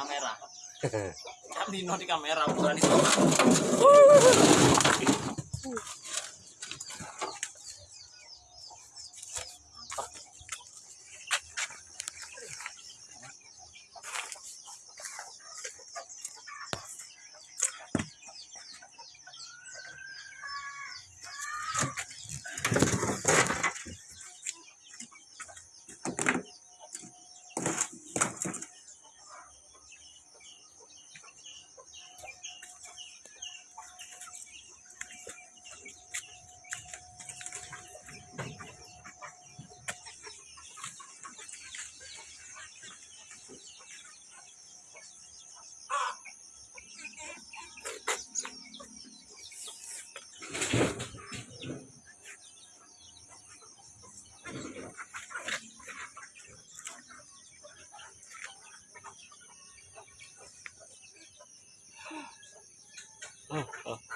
kamera. Kan Dino di kamera bukan itu. 嗯 好